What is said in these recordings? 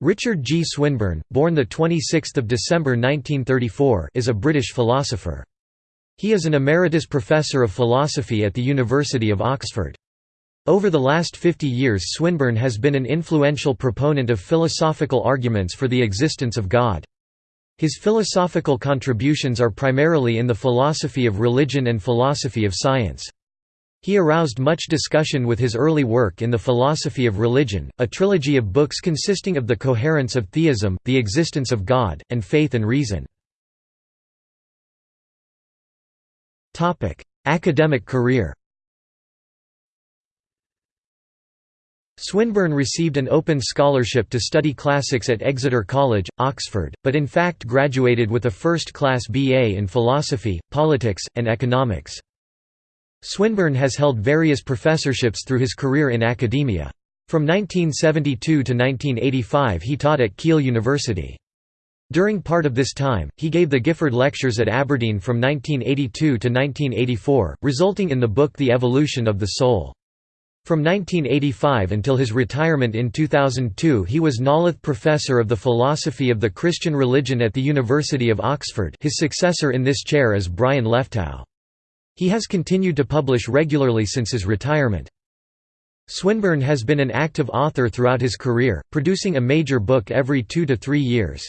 Richard G. Swinburne, born 26 December 1934 is a British philosopher. He is an emeritus professor of philosophy at the University of Oxford. Over the last 50 years Swinburne has been an influential proponent of philosophical arguments for the existence of God. His philosophical contributions are primarily in the philosophy of religion and philosophy of science. He aroused much discussion with his early work in the philosophy of religion, a trilogy of books consisting of the coherence of theism, the existence of God, and faith and reason. Academic career Swinburne received an open scholarship to study classics at Exeter College, Oxford, but in fact graduated with a first-class BA in philosophy, politics, and economics. Swinburne has held various professorships through his career in academia. From 1972 to 1985 he taught at Keele University. During part of this time, he gave the Gifford Lectures at Aberdeen from 1982 to 1984, resulting in the book The Evolution of the Soul. From 1985 until his retirement in 2002 he was Nolloth Professor of the Philosophy of the Christian Religion at the University of Oxford his successor in this chair is Brian Leftow. He has continued to publish regularly since his retirement. Swinburne has been an active author throughout his career, producing a major book every two to three years.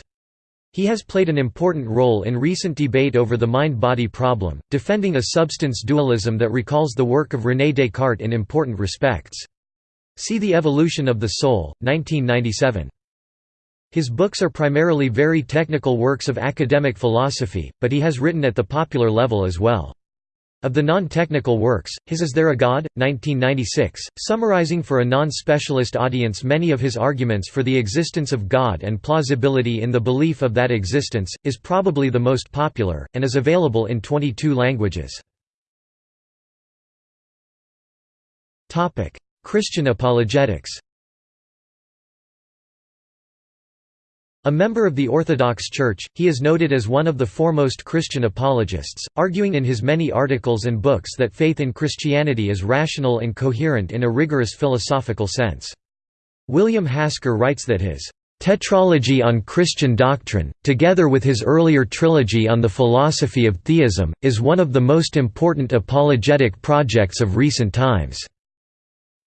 He has played an important role in recent debate over the mind-body problem, defending a substance dualism that recalls the work of René Descartes in important respects. See The Evolution of the Soul, 1997. His books are primarily very technical works of academic philosophy, but he has written at the popular level as well. Of the non-technical works, his Is There a God? 1996, summarizing for a non-specialist audience many of his arguments for the existence of God and plausibility in the belief of that existence, is probably the most popular, and is available in 22 languages. Christian apologetics A member of the Orthodox Church, he is noted as one of the foremost Christian apologists, arguing in his many articles and books that faith in Christianity is rational and coherent in a rigorous philosophical sense. William Hasker writes that his Tetralogy on Christian Doctrine, together with his earlier trilogy on the philosophy of theism, is one of the most important apologetic projects of recent times.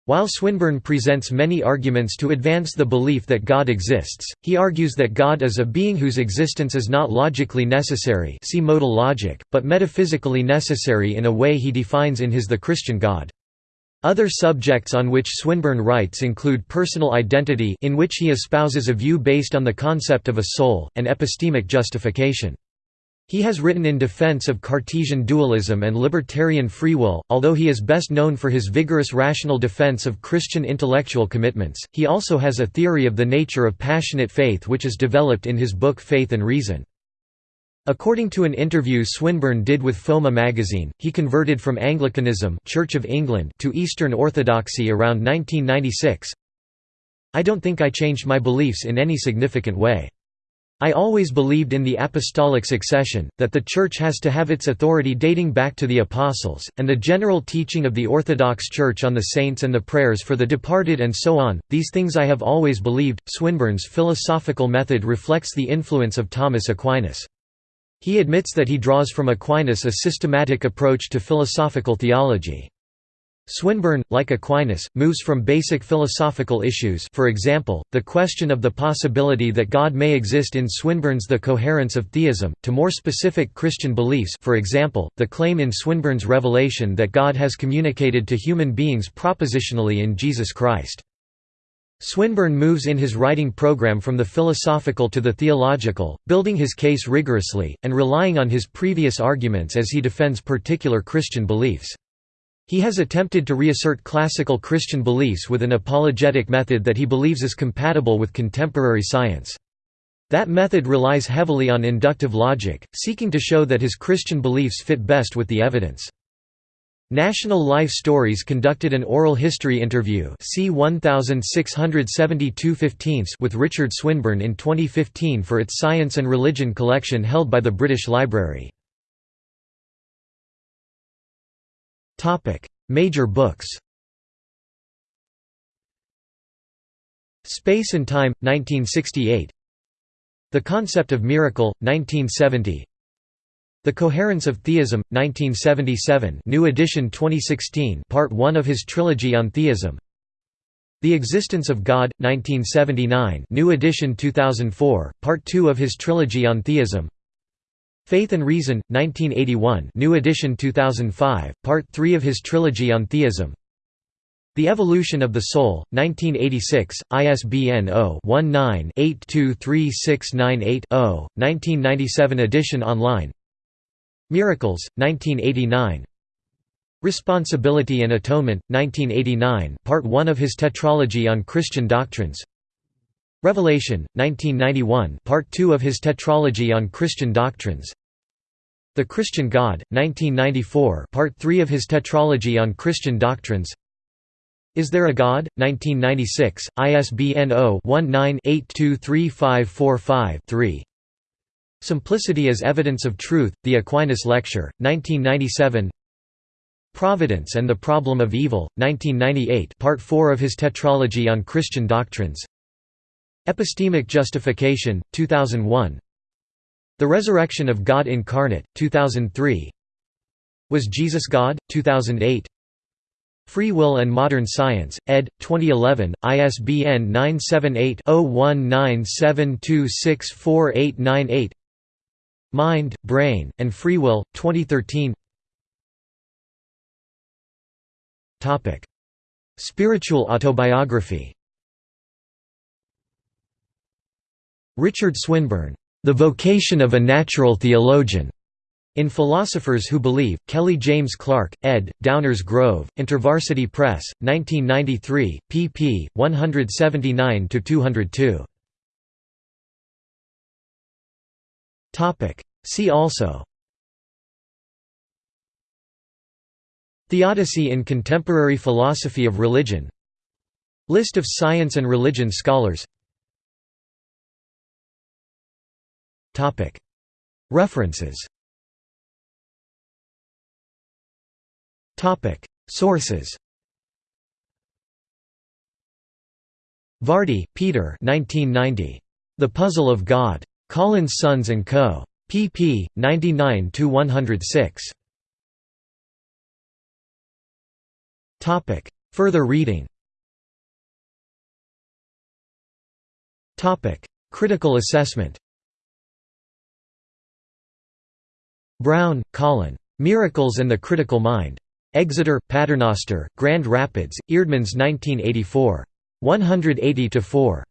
While Swinburne presents many arguments to advance the belief that God exists, he argues that God is a being whose existence is not logically necessary see modal logic, but metaphysically necessary in a way he defines in his The Christian God. Other subjects on which Swinburne writes include personal identity in which he espouses a view based on the concept of a soul, and epistemic justification. He has written in defense of Cartesian dualism and libertarian free will, although he is best known for his vigorous rational defense of Christian intellectual commitments. He also has a theory of the nature of passionate faith which is developed in his book Faith and Reason. According to an interview Swinburne did with FOMA magazine, he converted from Anglicanism Church of England to Eastern Orthodoxy around 1996. I don't think I changed my beliefs in any significant way. I always believed in the apostolic succession, that the Church has to have its authority dating back to the Apostles, and the general teaching of the Orthodox Church on the saints and the prayers for the departed and so on, these things I have always believed. Swinburne's philosophical method reflects the influence of Thomas Aquinas. He admits that he draws from Aquinas a systematic approach to philosophical theology. Swinburne, like Aquinas, moves from basic philosophical issues for example, the question of the possibility that God may exist in Swinburne's The Coherence of Theism, to more specific Christian beliefs for example, the claim in Swinburne's Revelation that God has communicated to human beings propositionally in Jesus Christ. Swinburne moves in his writing program from the philosophical to the theological, building his case rigorously, and relying on his previous arguments as he defends particular Christian beliefs. He has attempted to reassert classical Christian beliefs with an apologetic method that he believes is compatible with contemporary science. That method relies heavily on inductive logic, seeking to show that his Christian beliefs fit best with the evidence. National Life Stories conducted an oral history interview c 1672 with Richard Swinburne in 2015 for its Science and Religion collection held by the British Library. Major books Space and Time, 1968 The Concept of Miracle, 1970 The Coherence of Theism, 1977 new edition 2016 part 1 of his trilogy on theism. The Existence of God, 1979 new edition 2004, part 2 of his trilogy on theism Faith and Reason, 1981 new edition 2005, part 3 of his trilogy on theism. The Evolution of the Soul, 1986, ISBN 0-19-823698-0, 1997 edition online. Miracles, 1989 Responsibility and Atonement, 1989 part 1 of his Tetralogy on Christian Doctrines Revelation, 1991 part 2 of his Tetralogy on Christian Doctrines The Christian God, 1994 part 3 of his Tetralogy on Christian Doctrines is There a God? 1996, ISBN 0-19-823545-3. Simplicity as Evidence of Truth, The Aquinas Lecture, 1997 Providence and the Problem of Evil, 1998 Part 4 of his Tetralogy on Christian Doctrines Epistemic Justification, 2001 The Resurrection of God Incarnate, 2003 Was Jesus God? 2008 Free Will and Modern Science, ed. 2011, ISBN 978-0197264898 Mind, Brain, and Free Will, 2013 Spiritual autobiography Richard Swinburne, "'The Vocation of a Natural Theologian' In Philosophers Who Believe, Kelly James Clark, ed., Downers Grove, InterVarsity Press, 1993, pp. 179–202. See also Theodicy in contemporary philosophy of religion List of science and religion scholars References Sources Vardy, Peter 1990. The Puzzle of God. Collins Sons & Co. pp. 99–106. Further reading Critical assessment Brown, Colin. Miracles and the Critical Mind. Exeter, Paternoster, Grand Rapids, Eerdmans 1984. 180–4.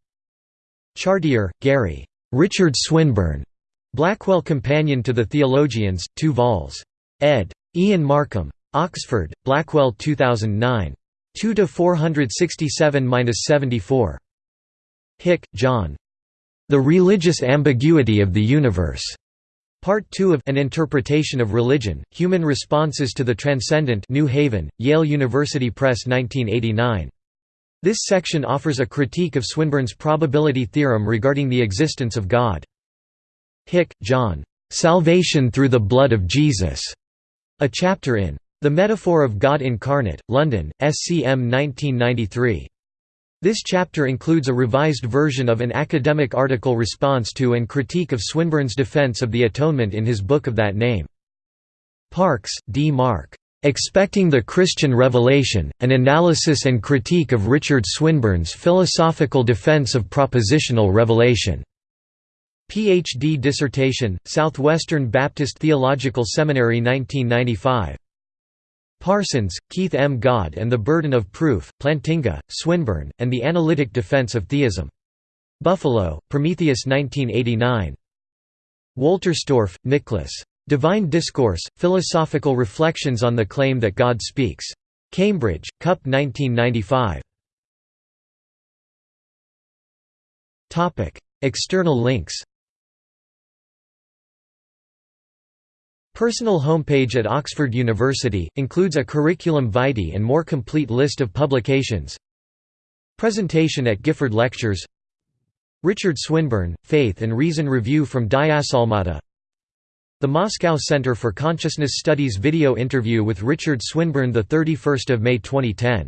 Chartier, Gary. Richard Swinburne. Blackwell Companion to the Theologians, 2 vols. ed. Ian Markham. Oxford, Blackwell 2009. 2 467–74. Hick, John. The Religious Ambiguity of the Universe. Part 2 of An Interpretation of Religion, Human Responses to the Transcendent New Haven, Yale University Press 1989. This section offers a critique of Swinburne's probability theorem regarding the existence of God. Hick, John. "'Salvation Through the Blood of Jesus' a chapter in The Metaphor of God Incarnate, London, SCM 1993. This chapter includes a revised version of an academic article response to and critique of Swinburne's defense of the Atonement in his book of that name. Parks, D. Mark. Expecting the Christian Revelation, An Analysis and Critique of Richard Swinburne's Philosophical Defense of Propositional Revelation. Ph.D. dissertation, Southwestern Baptist Theological Seminary 1995. Parsons, Keith M. God and the Burden of Proof, Plantinga, Swinburne, and the Analytic Defense of Theism. Buffalo, Prometheus 1989. Wolterstorff, Nicholas. Divine Discourse, Philosophical Reflections on the Claim that God Speaks. Cambridge, Cup 1995. External links Personal homepage at Oxford University, includes a curriculum vitae and more complete list of publications. Presentation at Gifford Lectures. Richard Swinburne, Faith and Reason Review from Diasalmata The Moscow Center for Consciousness Studies video interview with Richard Swinburne 31 May 2010